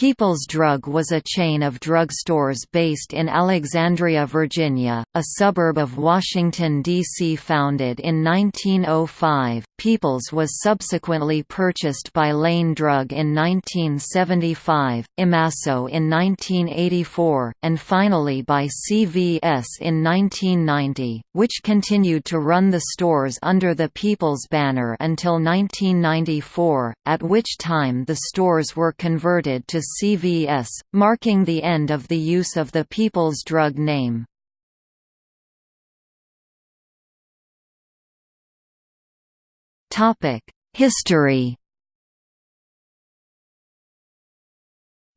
People's Drug was a chain of drugstores based in Alexandria, Virginia, a suburb of Washington, D.C. Founded in 1905, People's was subsequently purchased by Lane Drug in 1975, Imasco in 1984, and finally by CVS in 1990, which continued to run the stores under the People's banner until 1994, at which time the stores were converted to CVS, marking the end of the use of the People's Drug name. History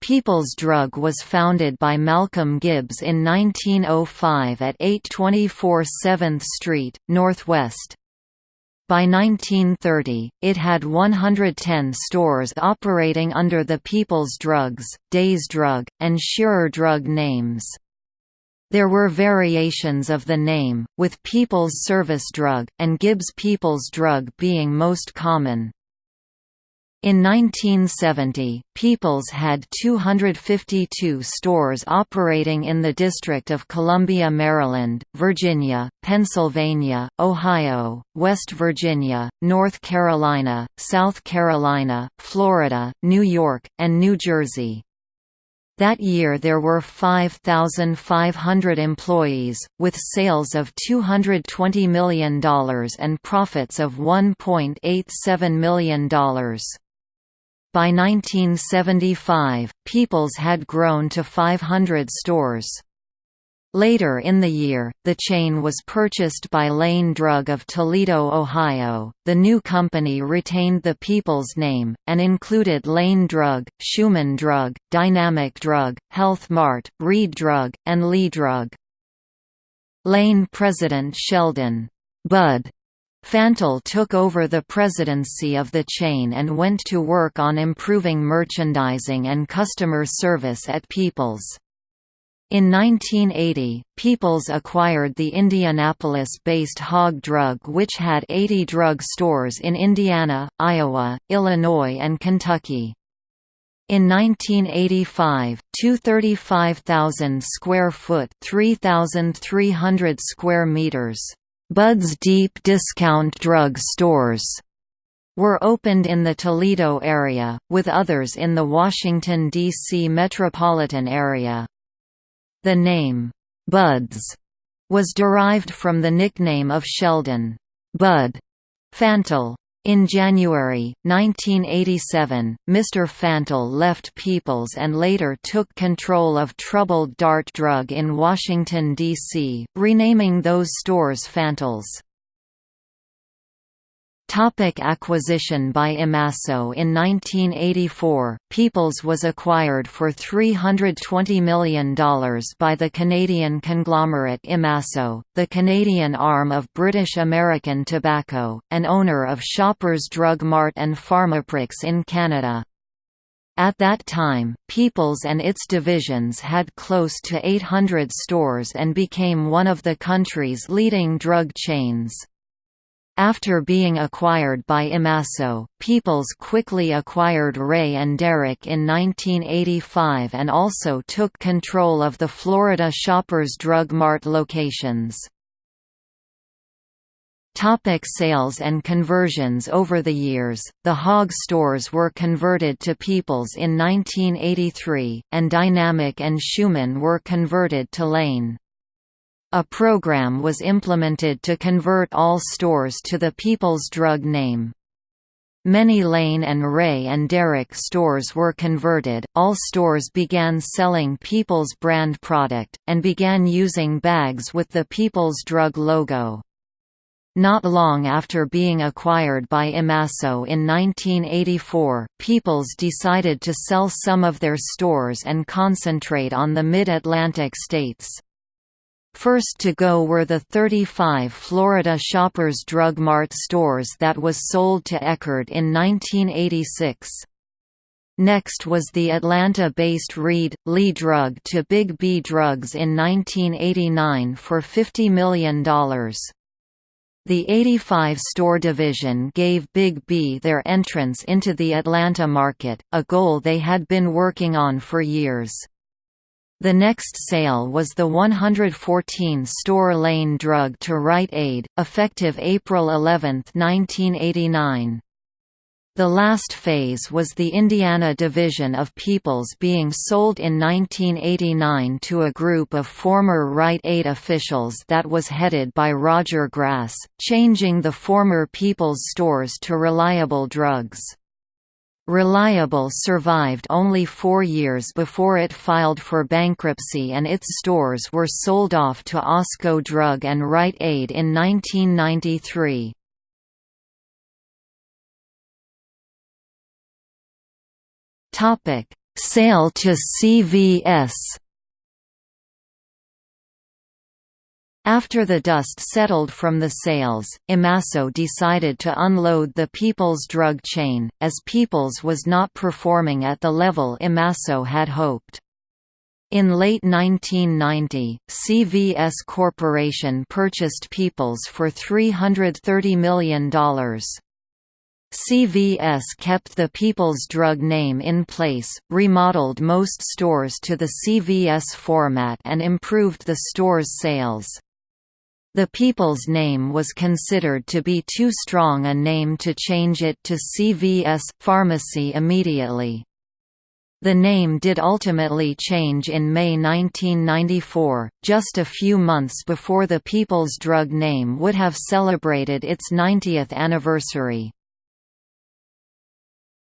People's Drug was founded by Malcolm Gibbs in 1905 at 824 7th Street, Northwest. By 1930, it had 110 stores operating under the People's Drugs, Days Drug, and Shearer Drug names. There were variations of the name, with People's Service Drug, and Gibbs People's Drug being most common. In 1970, Peoples had 252 stores operating in the District of Columbia, Maryland, Virginia, Pennsylvania, Ohio, West Virginia, North Carolina, South Carolina, Florida, New York, and New Jersey. That year there were 5,500 employees, with sales of $220 million and profits of $1.87 million. By 1975, Peoples had grown to 500 stores. Later in the year, the chain was purchased by Lane Drug of Toledo, Ohio. The new company retained the People's name, and included Lane Drug, Schumann Drug, Dynamic Drug, Health Mart, Reed Drug, and Lee Drug. Lane President Sheldon Bud Fantle took over the presidency of the chain and went to work on improving merchandising and customer service at People's. In 1980, Peoples acquired the Indianapolis-based Hog Drug which had 80 drug stores in Indiana, Iowa, Illinois and Kentucky. In 1985, two 35,000 square foot, 3,300 square meters Bud's Deep Discount Drug Stores were opened in the Toledo area, with others in the Washington, D.C. metropolitan area. The name, Bud's, was derived from the nickname of Sheldon, Bud Fantle, in January, 1987, Mr. Fantle left Peoples and later took control of Troubled Dart Drug in Washington, D.C., renaming those stores Fantles. Topic acquisition by Imasco In 1984, Peoples was acquired for $320 million by the Canadian conglomerate Imasco, the Canadian arm of British American Tobacco, and owner of Shoppers Drug Mart and Pharmaprix in Canada. At that time, Peoples and its divisions had close to 800 stores and became one of the country's leading drug chains. After being acquired by Imasco, Peoples quickly acquired Rea and Derick in 1985 and also took control of the Florida Shoppers Drug Mart locations. Topic sales and conversions Over the years, the Hog stores were converted to Peoples in 1983, and Dynamic and Schumann were converted to Lane. A program was implemented to convert all stores to the People's Drug name. Many Lane and Rea and Derick stores were converted, all stores began selling People's brand product, and began using bags with the People's Drug logo. Not long after being acquired by Imasco in 1984, Peoples decided to sell some of their stores and concentrate on the Mid-Atlantic states. First to go were the 35 Florida Shoppers Drug Mart stores that was sold to Eckerd in 1986. Next was the Atlanta-based Reed, Lee Drug to Big B Drugs in 1989 for $50 million. The 85-store division gave Big B their entrance into the Atlanta market, a goal they had been working on for years. The next sale was the 114-store Lane drug to Rite Aid, effective April 11, 1989. The last phase was the Indiana division of Peoples being sold in 1989 to a group of former Rite Aid officials that was headed by Roger Grass, changing the former Peoples stores to Reliable Drugs. Reliable survived only four years before it filed for bankruptcy and its stores were sold off to Osco Drug and Rite Aid in 1993. Topic: Sale to CVS. After the dust settled from the sales, Imasco decided to unload the People's drug chain, as People's was not performing at the level Imasco had hoped. In late 1990, CVS Corporation purchased People's for $330 million. CVS kept the People's Drug name in place, remodeled most stores to the CVS format and improved the store's sales. The People's name was considered to be too strong a name to change it to CVS Pharmacy immediately. The name did ultimately change in May 1994, just a few months before the People's Drug name would have celebrated its 90th anniversary.